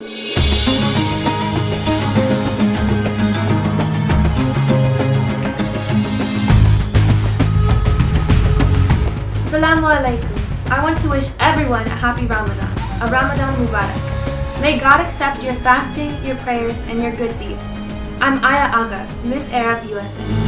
Assalamu alaikum. I want to wish everyone a happy Ramadan, a Ramadan Mubarak. May God accept your fasting, your prayers, and your good deeds. I'm Aya Aga, Miss Arab USA.